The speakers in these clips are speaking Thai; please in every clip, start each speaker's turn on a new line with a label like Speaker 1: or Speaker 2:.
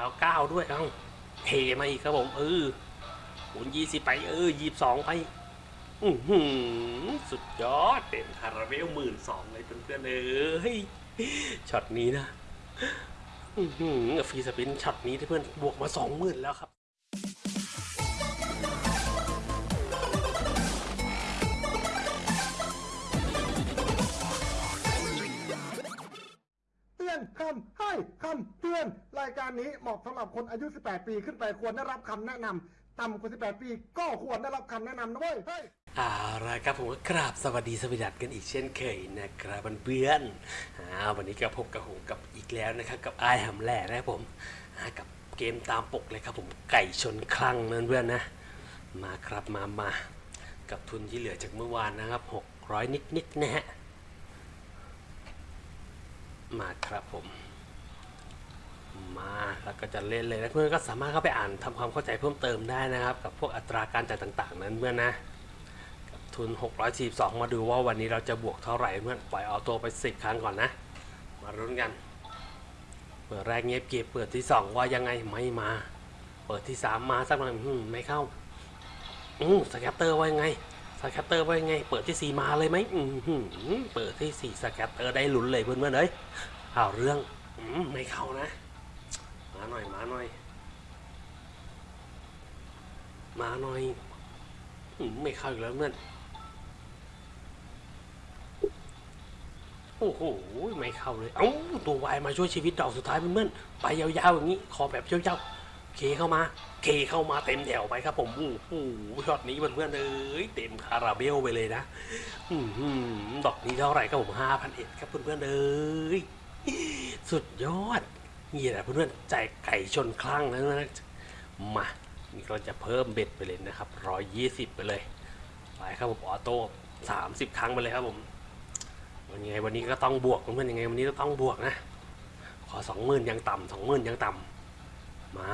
Speaker 1: าวเก้าด้วยเอ้าเทมาอีกครับผมเออหุนยี่สิบไปเออยี่สองไปอือหือสุดยอดเต็มคาราเบลหมื่นสองเลยเพื่อนๆเอ้ยช็อตนี้นะ อือหือ free spin ช็อตนี้ที่เพื่อนบวกมาสองหมื่นแล้วครับ
Speaker 2: คำให้คำเตือน รายการนี้เหมาะสำหรับคนอายุ 18 ปีขึ้นไปควรได้รับคำแนะนำต่ำกว่า 18 ปีก็ควรได้รับคำแนะนำนะเว้ยเฮ้ย
Speaker 1: เอาละครับผมก็กราบสวัสดีสวัสดีกันอีกเช่นเคยนะครับเพื่อนๆอ่าวันนี้ก็พบกับผมกับอีกแล้วนะครับกับไอ้หำแหล่นะครับผมกับเกมตามปกเลยครับผมไก่ชนคลั่งนั่นเพื่อนนะมาครับมามากับทุนที่เหลือจากเมื่อวานนะครับ 600 นิดๆนะฮะ มาครับผม มาแล้วก็จะเล่นเลยนะเพื่อนก็สามารถเข้าไปอ่านทำความเข้าใจเพิ่มเติมได้นะครับ กับพวกอัตราการจ่ายต่างๆ นั้นเพื่อนนะทุน 642 มาดูว่าวันนี้เราจะบวกเท่าไหร่เพื่อนปล่อยเอาตัวไป 10 ครั้งก่อนนะ มารุ้นกัน เปิดแรกเงียบเก็บเปิดที่ 2 ว่ายังไงไม่มา เปิดที่ 3 มาสักหน่อยไม่เข้าอืม scatter ว่ายังไง scatter ว่ายังไง เปิดที่4มาเลยไหมอืมเปิดที่4 scatter ได้ลุ้นเลยเพื่อนๆเลยเอาเรื่องอืมไม่เข้านะ มาหน่อยมาหน่อย มาหน่อยอืมไม่เข้าอีกแล้วเพื่อนโอ้โหไม่เข้าเลย เอ้าตัววายมาช่วยชีวิตดอกสุดท้ายเพื่อนๆไปยาวๆอย่างนี้ ขอแบบยาวๆ K เข้ามา K เข้ามาเต็มแถวไปครับ ผมโอ้โหช็อตนี้เพื่อนๆเอ้ยเต็มคาราเบลไปเลยนะอือหือดอกนี้เท่าไหร่ครับผมห้าพันเอ็ดครับเพื่อนๆเอ้ยสุดยอดนี่แหละเพื่อนๆใจไก่ชนคลั่งแล้วนะมานี่เราจะเพิ่ม bet ไปเลยนะครับร้อยยี่สิบไปเลยไปครับผม auto สามสิบครั้งไปเลยครับผมวันยังไงวันนี้ก็ต้องบวกเพื่อนๆยังไงวันนี้ก็ต้องบวกนะ ขอสองหมื่นยังต่ำสองหมื่นยังต่ำ มา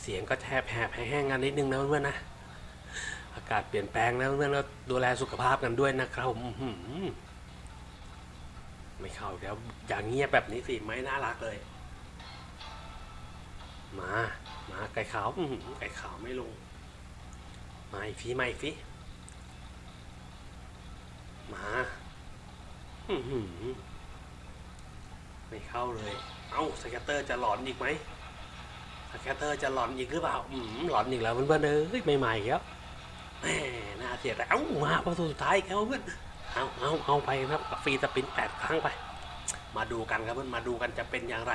Speaker 1: เสียงก็แทบแหบแห้งๆกันนิดนึงนะเพื่อนๆนะ อากาศเปลี่ยนแปลงนะเพื่อนๆก็ดูแลสุขภาพกันด้วยนะครับผมไม่เข้าแล้วอย่างเงียบแบบนี้สิไม่น่ารักเลย มา มาไก่ขาวไก่ขาวไม่ลง มาอีกทีมาอีกทีมาไม่เข้าเลย เอ้า scatter จะหลอนอีกไหม scatter จะหลอนอีกหรือเปล่าอืมหลอนอีกแล้วเพื่อนๆเอ้ยใหม่แล้วแหมน่าเสียดายเอ้ามาประตูสุดท้ายอีกแล้วเพื่อนเอาเอาเอาไปครับ free spin แปดครั้งไป มาดูกันครับเพื่อนมาดูกันจะเป็นอย่างไร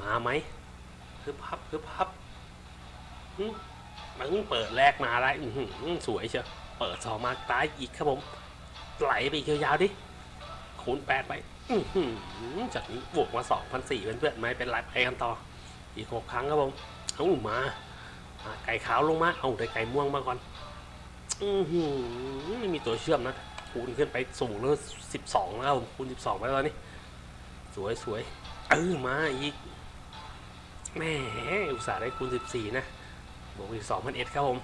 Speaker 1: มาไหมฮึบฮับฮึบฮับมึงเปิดแรกมาได้อื้อหือสวยเชียวเปิดสองมาตายอีกครับผม ไหลไปอีกยาวๆดิคูณแปดไป จากนี้บวกมาสองพันสี่เพื่อนๆไม่เป็นไรไปกันต่อ อีกหกครั้งครับผมเอามามาไก่ขาวลงมา เอาได้ไก่ม่วงมาก่อน อือหือไม่มีตัวเชื่อมนะ คูณขึ้นไปสูงแล้วสิบสองแล้วผมคูณสิบสองไปแล้วตอนนี้สวยสวยเออมาอีกแหมอุตส่าห์ได้คูณ14นะ บวกอีก2,000เอ็ดครับผม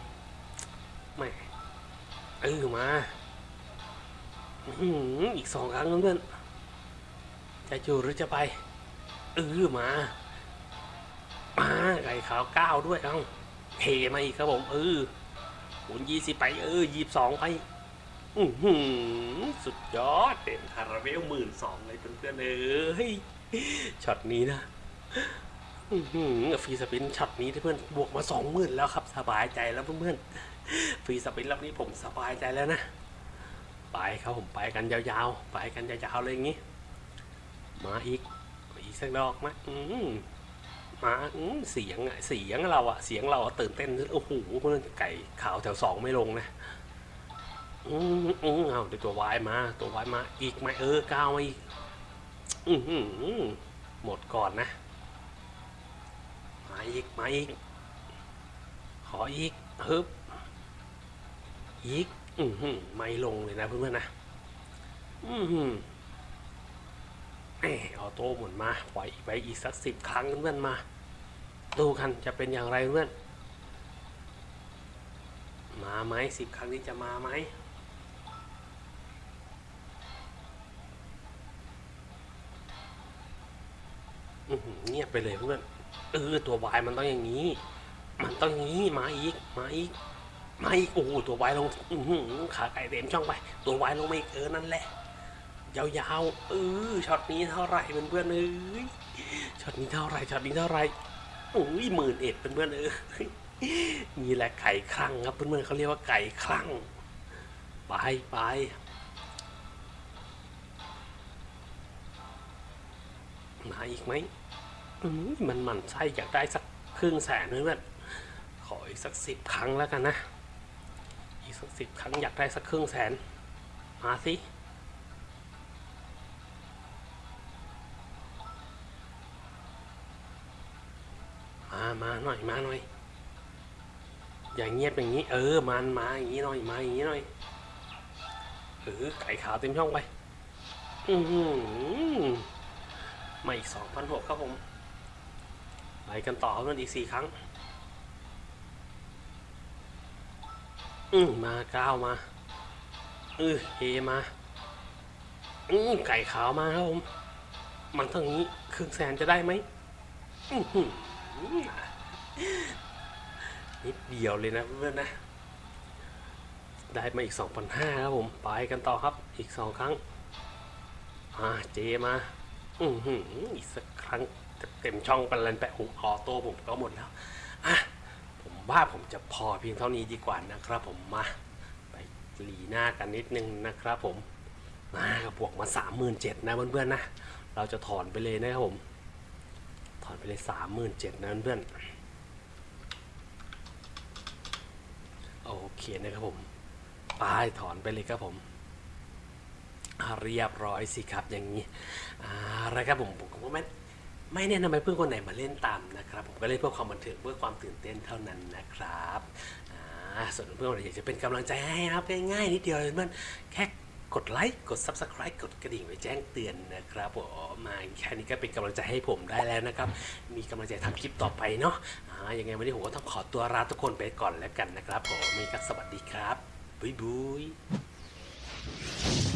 Speaker 1: แหมเออมาอื้อหืออีกสองครั้งเพื่อนๆ จะอยู่หรือจะไปเออมา มาไก่ขาวเก้าด้วยเอ้าเทมาอีกครับผมเออคูณ20ไปเออ22ไปอือหือสุดยอดเต็มคาราเบลหมื่นสองเลยเพื่อนๆเอ้ยช็อตนี้นะอื้อหือ free spin ช็อตนี้เพื่อนบวกมาสองหมื่นแล้วครับ สบายใจแล้วเพื่อนๆ free spin รอบนี้ผมสบายใจแล้วนะ ไปครับผมไปกันยาวๆ ไปกันยาวๆเลยอย่างงี้ มาอีกอีกสักดอกไหมอืมมาอืมเสียงอะเสียงเราอะเสียงเราตื่นเต้นโอ้โหเพื่อนไก่ขาวแถวสองไม่ลงนะอืมอืมเอาเดี๋ยวตัววายมา ตัววายมาอีกไหมเออก้าวมาอีกอือหือหมดก่อนนะมาอีกมาอีกขออีกฮึบอีกอือหือไม่ลงเลยนะเพื่อนๆนะอือหื อเอโต้หมุนมาปล่อยไปอีกสักสิบครั้งเพื่อนมา ดูกันจะเป็นอย่างไรเพื่อน มาไหมสิบครั้งนี้จะมาไหมเงียบไปเลยเพื่อนเออตัววายมันต้องอย่างนี้ มันต้องอย่างนี้มาอีกมาอีกมาอีกโอ้ตัววายลงขาไก่เต็มช่องไป ตัววายลงไมาอีกเออนั่นแหละ ยาวๆเออช็อตนี้เท่าไหร่เพื่อนๆเอ้ยช็อตนี้เท่าไหร่ช็อตนี้เท่าไหร่โอ้ยหมื่นเอ็ดเพื่อนๆเออนี่แหละไก่คลั่งครับเพื่อนๆเขาเรียกว่าไก่คลั่งไปไปมาอีกไหมอืมมันมันไส้อยากได้สักครึ่งแสนเพื่อนๆขออีกสักสิบครั้งแล้วกันนะ อีกสักสิบครั้งอยากได้สักครึ่งแสน มาสิ หน่อยมาหน่อย อย่างเงียบอย่างนี้ เออมันมาอย่างนี้หน่อยมาอย่างนี้หน่อยเออไก่ขาวเต็มช่องไป อือหือมาอีกสองพันหกครับผมไปกันต่อครับมันอีกสี่ครั้ง อืมมาเก้ามาเออเฮมาอืมไก่ขาวมาครับผม มันเท่านี้ครึ่งแสนจะได้ไหมอื้อหือ นิดเดียวเลยนะเพื่อนนะ ได้มาอีก 2,500ครับผม ไปกันต่อครับ อีก 2 ครั้ง อ่า เจมา อือหืออีกสักครั้งเต็มช่องเป็นลันแปะผมออโต้ผมก็หมดแล้วอะผมว่าผมจะพอเพียงเท่านี้ดีกว่านะครับผมมา ไปหลีหน้ากันนิดนึงนะครับผมมากับบวกมาสามหมื่นเจ็ดนะเพื่อนๆนะ เราจะถอนไปเลยนะครับผม ถอนไปเลยสามหมื่นเจ็ดนะเพื่อนๆ โอเคนะครับผมไปถอนไปเลยครับผมเรียบร้อยสิครับอย่างนี้อะไรครับผมผมก็ไม่ไม่แนะนำให้เพื่อนคนไหนมาเล่นตามนะครับ ผมก็เล่นเพื่อความบันเทิงเพื่อความตื่นเต้นเท่านั้นนะครับส่วนเพื่อนคนไหนอยากจะเป็นกำลังใจให้นะครับง่ายๆนิดเดียวเลยเพื่อนแค่ กดไลค์กด Subscribe กดกระดิ่งไว้แจ้งเตือนนะครับผมมาแค่นี้ก็เป็นกำลังใจให้ผมได้แล้วนะครับ มีกำลังใจทำคลิปต่อไปเนาะอ่ายังไงวันนี้ผมก็ต้องขอตัวลาทุกคนไปก่อนแล้วกันนะครับผมมีก็สวัสดีครับบ๊ายบาย